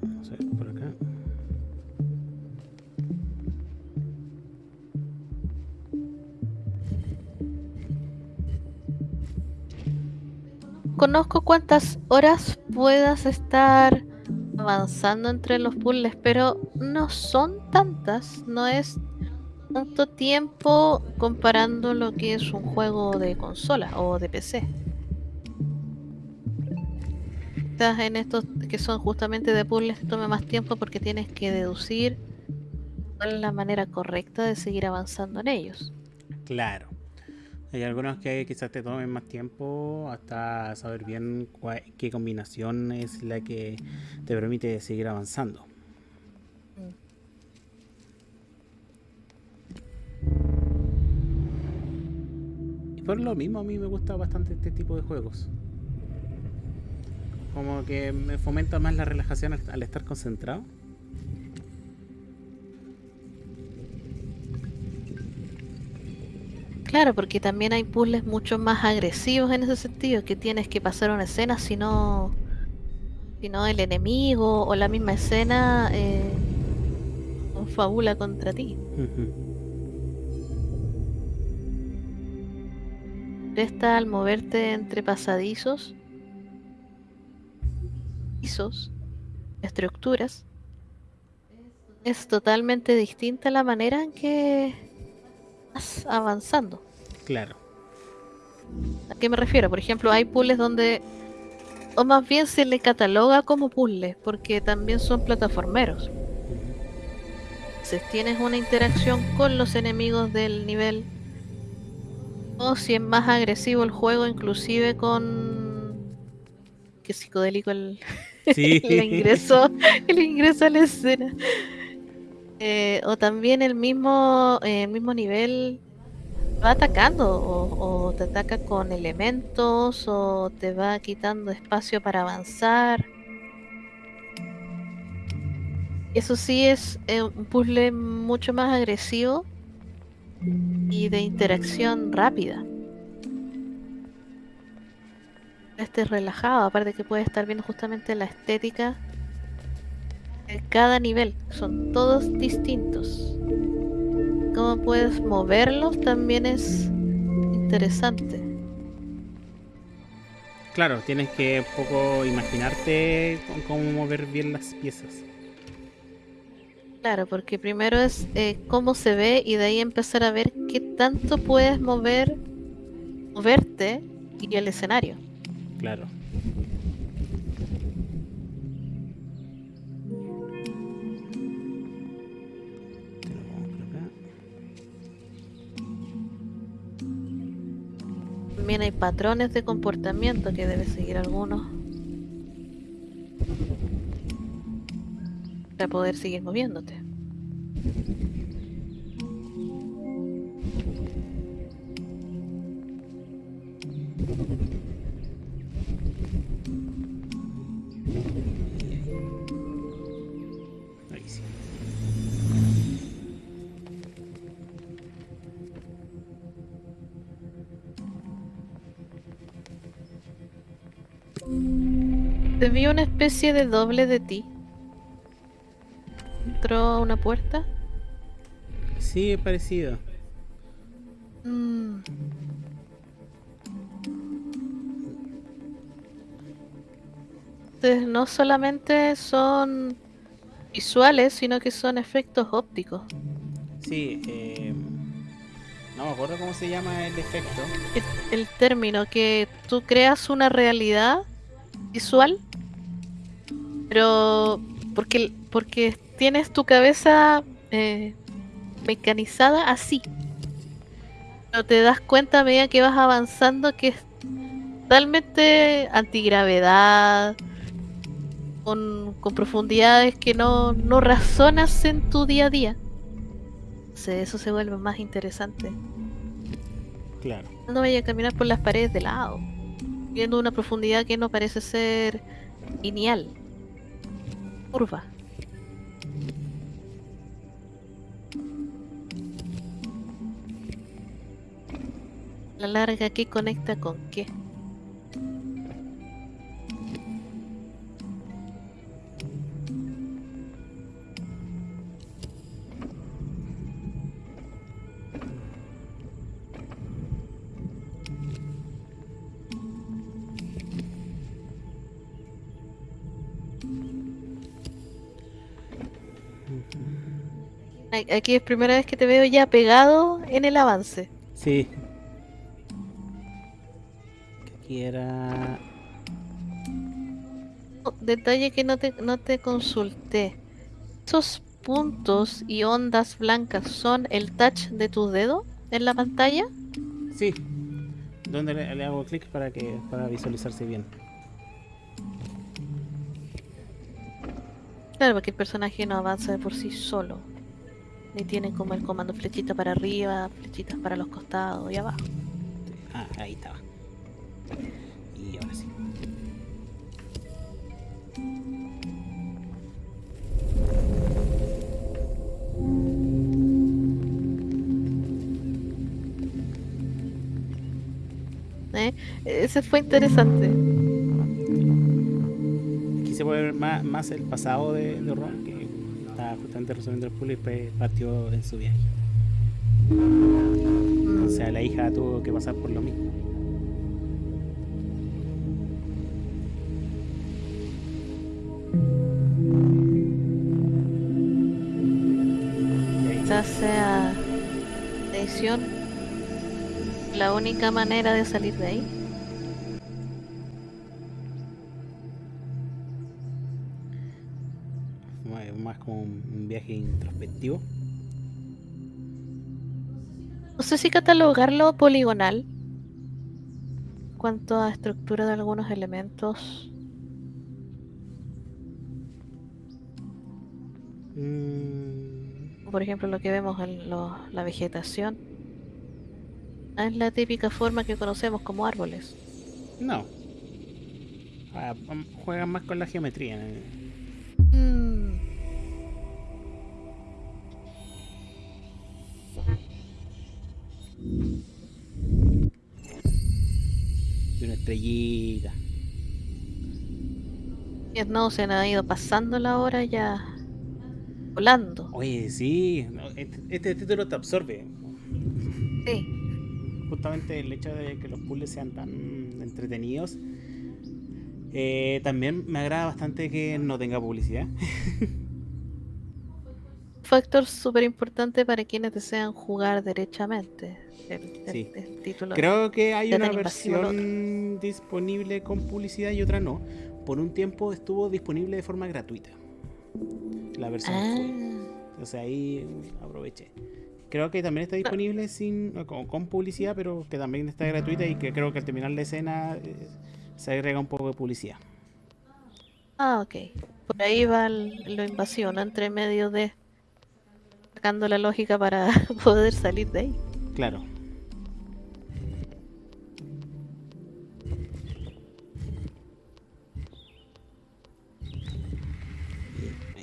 Vamos a ver por acá. Conozco cuántas horas puedas estar avanzando entre los puzzles, pero no son tantas, no es tanto tiempo comparando lo que es un juego de consola o de PC. Estás en estos que son justamente de puzzles que toma más tiempo porque tienes que deducir cuál es la manera correcta de seguir avanzando en ellos. Claro. Hay algunos que quizás te tomen más tiempo hasta saber bien cua- qué combinación es la que te permite seguir avanzando. Por lo mismo a mí me gusta bastante este tipo de juegos. Como que me fomenta más la relajación al, al estar concentrado. Claro, porque también hay puzzles mucho más agresivos en ese sentido, que tienes que pasar una escena, si no, si no el enemigo o la misma escena eh, confabula contra ti. Ujú. Esta al moverte entre pasadizos, pisos, estructuras, es totalmente distinta la manera en que vas avanzando. Claro. ¿A qué me refiero? Por ejemplo, hay puzzles donde, o más bien se le cataloga como puzzles, porque también son plataformeros. Si tienes una interacción con los enemigos del nivel, o si es más agresivo el juego, inclusive con... Qué psicodélico el, Sí. el ingreso, el ingreso a la escena. Eh, o también el mismo, eh, el mismo nivel va atacando o, o te ataca con elementos o te va quitando espacio para avanzar. Eso sí es eh, un puzzle mucho más agresivo y de interacción rápida. Este es relajado, aparte que puedes estar viendo justamente la estética de cada nivel. Son todos distintos. Cómo puedes moverlos también es interesante. Claro, tienes que un poco imaginarte cómo mover bien las piezas. Claro, porque primero es eh, cómo se ve y de ahí empezar a ver qué tanto puedes mover verte y el escenario. Claro. También hay patrones de comportamiento que debes seguir algunos. Para poder seguir moviéndote. Te vi una especie de doble de ti. Entró a una puerta. Sí, es parecido. Mm. Entonces, no solamente son visuales, sino que son efectos ópticos. Sí, eh, no me acuerdo cómo se llama el efecto. El, el término que tú creas una realidad visual, pero porque, porque tienes tu cabeza eh, mecanizada así. Pero te das cuenta a medida que vas avanzando que es totalmente antigravedad, con, con profundidades que no, no razonas en tu día a día. Entonces, eso se vuelve más interesante. Claro. No vaya a caminar por las paredes de lado, viendo una profundidad que no parece ser lineal, curva. La larga, ¿qué conecta con qué? Aquí es primera vez que te veo ya pegado en el avance. Sí. Oh, Detalle que no te, no te consulté. ¿Esos puntos y ondas blancas son el touch de tu dedo en la pantalla? Sí. ¿Dónde le, le hago clic para que para visualizarse bien? Claro, porque el personaje no avanza de por sí solo. Ni tiene como el comando flechita para arriba, flechitas para los costados y abajo. Ah, ahí estaba. Y ahora sí. ¿eh? Ese fue interesante. Aquí se puede ver más, más el pasado de, de Ron, que estaba justamente resolviendo el puzzle y después partió en su viaje. O sea, la hija tuvo que pasar por lo mismo. La única manera de salir de ahí. más- como un un viaje introspectivo. No sé si catalogarlo poligonal. Cuanto a estructura de algunos elementos. Mm, Por ejemplo, lo que vemos en lo- la vegetación. Es la típica forma que conocemos como árboles. no. Ah, mm, juegan más con la geometría. Mm, Y una estrellita. y no, se han ido pasando la hora ya volando. Oye, sí. Este, este título te absorbe. Sí. Justamente el hecho de que los puzzles sean tan entretenidos. Eh, también me agrada bastante que no tenga publicidad. factor súper importante para quienes desean jugar derechamente el, el- Sí. el título. Creo que hay una versión disponible con publicidad y otra no. Por un tiempo estuvo disponible de forma gratuita. La versión Ah, sea, ahí aproveché. Creo que también está disponible sin con, con publicidad, pero que también está gratuita y que creo que al terminar la escena eh, se agrega un poco de publicidad. ah, ok. Por ahí va el- lo invasivo, ¿no? Entre medio de sacando la lógica para poder salir de ahí. Claro.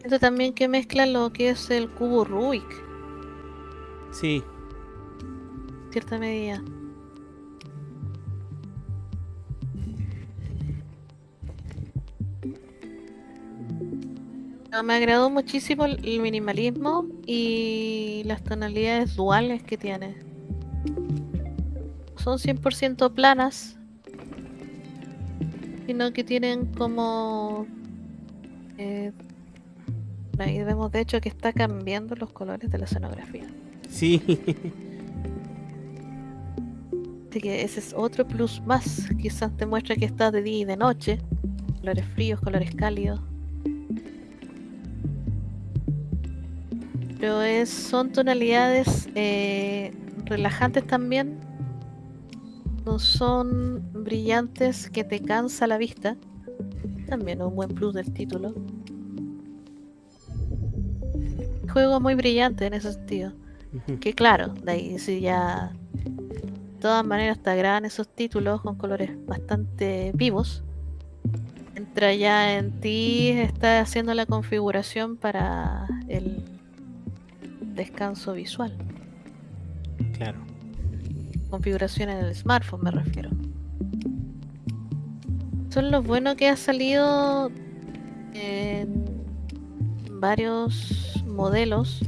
Esto también que mezcla lo que es el cubo Rubik, Sí, cierta medida. Pero Me agradó muchísimo el minimalismo y las tonalidades duales que tiene. Son 100% planas, sino que tienen como... eh, ahí vemos de hecho que está cambiando los colores de la escenografía. Sí. Así que ese es otro plus más. Quizás te muestra que está de día y de noche. Colores fríos, colores cálidos. Pero es, son tonalidades eh, relajantes también. No son brillantes que te cansa la vista. También un buen plus del título. Juego muy brillante en ese sentido. Que claro, de ahí sí ya. De todas maneras te agradan esos títulos con colores bastante vivos. Entra ya en ti, está haciendo la configuración para el descanso visual. claro. Configuración en el smartphone me refiero. Son lo bueno que ha salido en varios modelos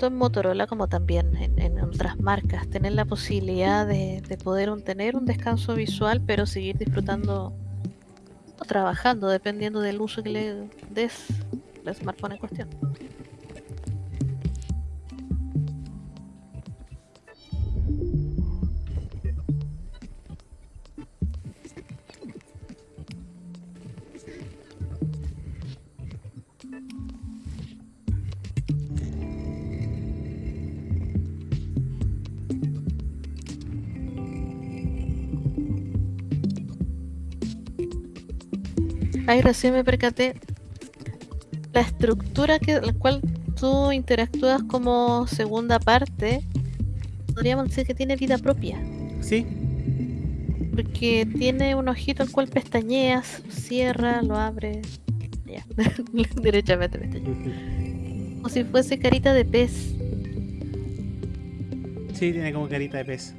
tanto en Motorola como también en, otras marcas, tener la posibilidad de, de poder un- tener un descanso visual, pero seguir disfrutando o trabajando, dependiendo del uso que le des al smartphone en cuestión. Ay, recién me percaté. La estructura que la cual tú interactúas como segunda parte, podríamos decir que tiene vida propia. Sí, Porque tiene un ojito al cual pestañeas, cierra, lo abre. Ya, derechamente pestañea. Como si fuese carita de pez. sí, tiene como carita de pez.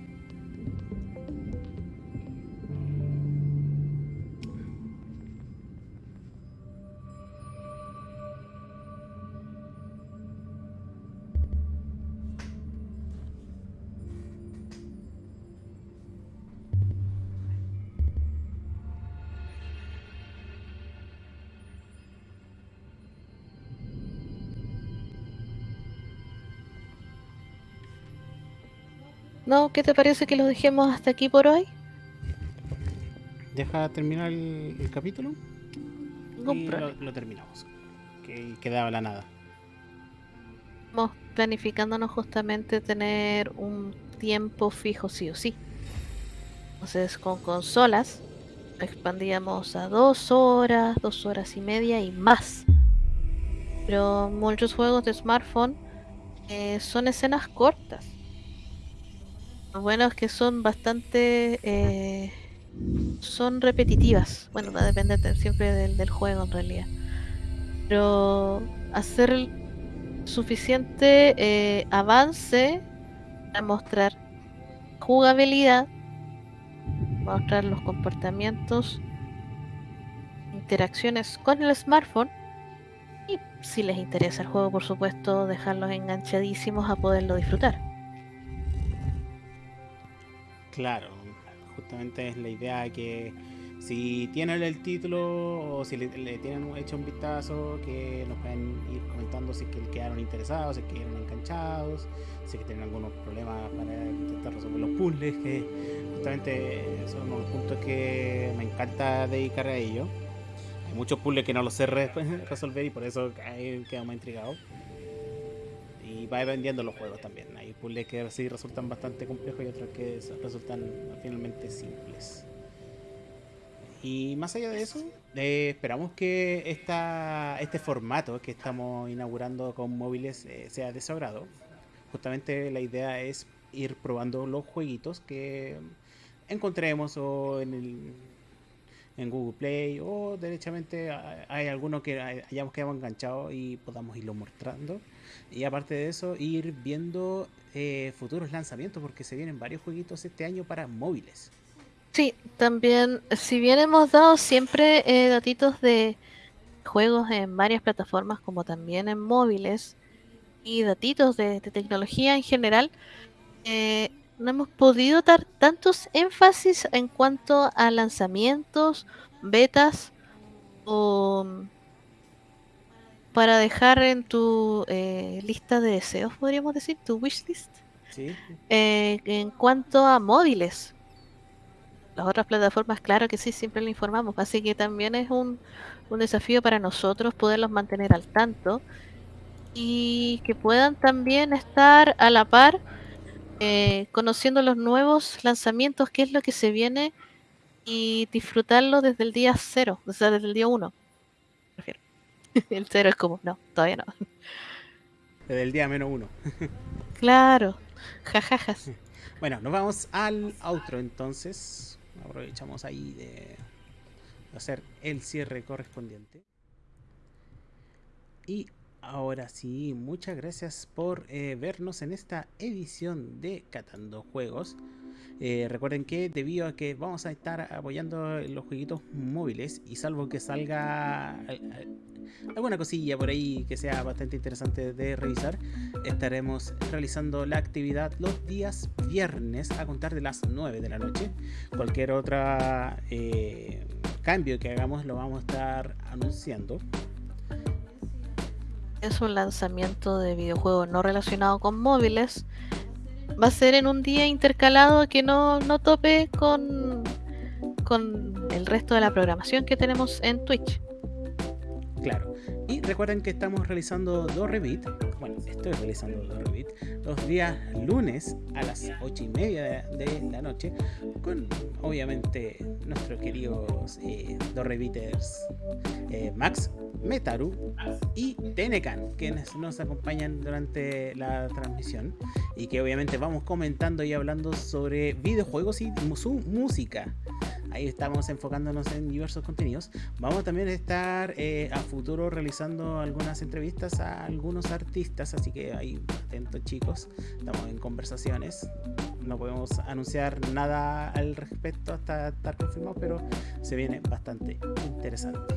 ¿No? ¿Qué te parece que lo dejemos hasta aquí por hoy? Deja terminar el, el capítulo y lo terminamos. Que quedaba la nada. Estamos planificándonos justamente tener un tiempo fijo sí o sí. Entonces con consolas expandíamos a dos horas, dos horas y media y más. Pero muchos juegos de smartphone eh, son escenas cortas. Lo bueno es que son bastante... eh, son repetitivas. Bueno, va a depender de- siempre del, del juego en realidad. Pero hacer suficiente eh, avance para mostrar jugabilidad, mostrar los comportamientos, interacciones con el smartphone y si les interesa el juego, por supuesto, dejarlos enganchadísimos a poderlo disfrutar. Claro, justamente es la idea que Si tienen el título o si le, tienen hecho un vistazo, que nos pueden ir comentando si que quedaron interesados, si quedaron enganchados, si que tienen algunos problemas para intentar resolver los puzzles, que justamente son los puntos que me encanta dedicar a ello. Hay muchos puzzles que no los sé resolver y por eso quedamos intrigados. Y va dependiendo los juegos también. Puzzles que sí resultan bastante complejos y otros que resultan finalmente simples. Y más allá de eso, eh, esperamos que esta, este formato que estamos inaugurando con móviles eh, sea de su agrado. Justamente la idea es ir probando los jueguitos que encontremos o en, el, en Google Play o derechamente hay alguno que hayamos quedado enganchado y podamos irlo mostrando. Y aparte de eso, ir viendo eh, futuros lanzamientos porque se vienen varios jueguitos este año para móviles. Sí, también, si bien hemos dado siempre eh, datitos de juegos en varias plataformas, como también en móviles, y datitos de, tecnología en general, eh, no hemos podido dar tantos énfasis en cuanto a lanzamientos, betas o para dejar en tu eh, lista de deseos, podríamos decir, tu wishlist. ¿Sí? en cuanto a móviles, las otras plataformas, claro que sí, siempre le informamos, así que también es un, desafío para nosotros poderlos mantener al tanto y que puedan también estar a la par eh, conociendo los nuevos lanzamientos, qué es lo que se viene y disfrutarlo desde el día cero, o sea, desde el día uno. Prefiero. el cero es como, no, todavía no. Desde el día menos uno. claro, jajajas. Bueno, nos vamos al outro entonces aprovechamos ahí de hacer el cierre correspondiente. Y ahora sí, muchas gracias por eh, vernos en esta edición de Catando Juegos. Eh, recuerden que debido a que vamos a estar apoyando los jueguitos móviles y salvo que salga alguna cosilla por ahí que sea bastante interesante de revisar, estaremos realizando la actividad los días viernes a contar de las 9 de la noche. Cualquier otra eh, cambio que hagamos lo vamos a estar anunciando. Es un lanzamiento de videojuego no relacionado con móviles. Va a ser en un día intercalado que no, no tope con, con el resto de la programación que tenemos en Twitch. Claro. Y recuerden que estamos realizando dos revit. Bueno, estoy realizando dos revit. Los días lunes a las 8 y media de, la noche. Con obviamente nuestros queridos eh, dos reviters eh, Max, Metaru y Tenecan, quienes nos acompañan durante la transmisión. Y que obviamente vamos comentando y hablando sobre videojuegos y su música. Ahí estamos enfocándonos en diversos contenidos. Vamos también a estar eh, a futuro realizando algunas entrevistas a algunos artistas, así que ahí atentos chicos, estamos en conversaciones. No podemos anunciar nada al respecto hasta estar confirmado, pero se viene bastante interesante.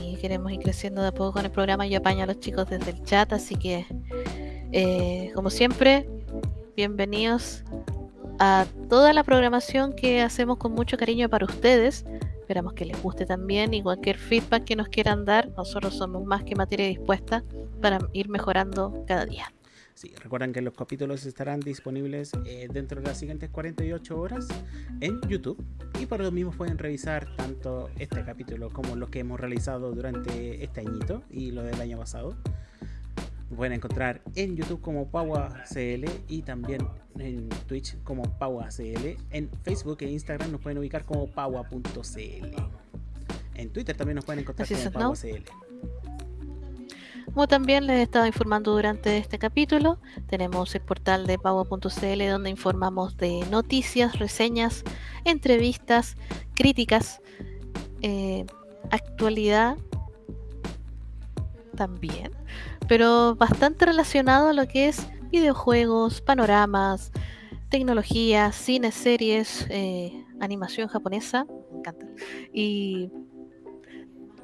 Y queremos ir creciendo de a poco con el programa. Yo apaño a los chicos desde el chat, así que, eh, como siempre, bienvenidos a toda la programación que hacemos con mucho cariño para ustedes. Esperamos que les guste también y cualquier feedback que nos quieran dar, nosotros somos más que materia dispuesta para ir mejorando cada día. Sí, recuerden que los capítulos estarán disponibles eh, dentro de las siguientes 48 horas en YouTube y por lo mismo pueden revisar tanto este capítulo como los que hemos realizado durante este añito y lo del año pasado pueden encontrar en YouTube como PauaCL y también en Twitch como PauaCL. En Facebook e Instagram nos pueden ubicar como Paua.cl. En Twitter también nos pueden encontrar como PauaCL. Como también les he estado informando durante este capítulo, tenemos el portal de Paua.cl donde informamos de noticias, reseñas, entrevistas, críticas, eh, actualidad también pero bastante relacionado a lo que es videojuegos, panoramas, tecnología, cine, series, eh, animación japonesa. Me encanta. Y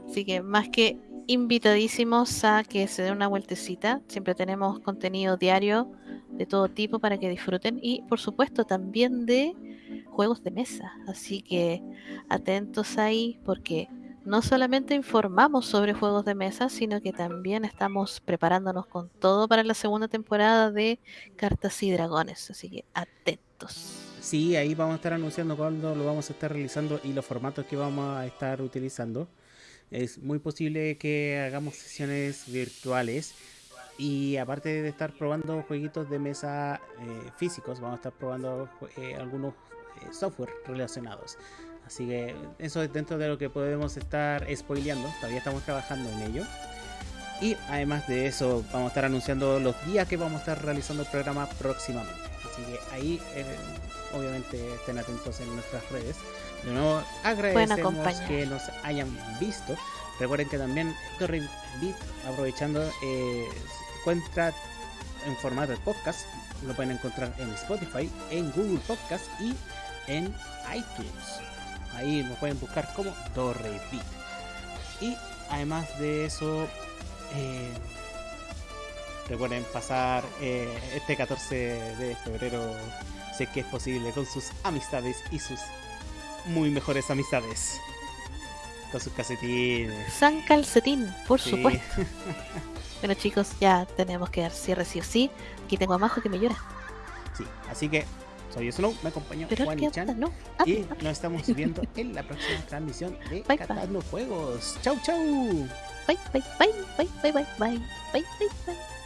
así que más que invitadísimos a que se den una vueltecita. Siempre tenemos contenido diario de todo tipo para que disfruten y por supuesto también de juegos de mesa. Así que atentos ahí porque no solamente informamos sobre juegos de mesa, sino que también estamos preparándonos con todo para la segunda temporada de Cartas y Dragones. Así que atentos. Sí, ahí vamos a estar anunciando cuándo lo vamos a estar realizando y los formatos que vamos a estar utilizando. Es muy posible que hagamos sesiones virtuales y aparte de estar probando jueguitos de mesa eh, físicos, vamos a estar probando eh, algunos eh, software relacionados. Así que eso es dentro de lo que podemos estar spoileando. Todavía estamos trabajando en ello. Y además de eso, vamos a estar anunciando los días que vamos a estar realizando el programa próximamente. Así que ahí, obviamente, estén atentos en nuestras redes. De nuevo, agradecemos que nos hayan visto. Recuerden que también Torre Beat, aprovechando, eh, encuentra en formato de podcast. Lo pueden encontrar en Spotify, en Google Podcast y en iTunes. Ahí nos pueden buscar como Torre Beat. Y además de eso, eh, recuerden pasar eh, este 14 de febrero, sé que es posible, con sus amistades y sus muy mejores amistades. Con sus calcetines. San Calcetín, por supuesto. bueno chicos, ya tenemos que dar cierre sí o sí. Aquí tengo a Majo que me llora. Sí, así que soy Snow, me acompañó Juan y Chan. No. Ah, y nos estamos viendo en la próxima transmisión de bye, Catando Juegos. Chau, chau. Bye, bye, bye, bye, bye, bye, bye, bye, bye, bye.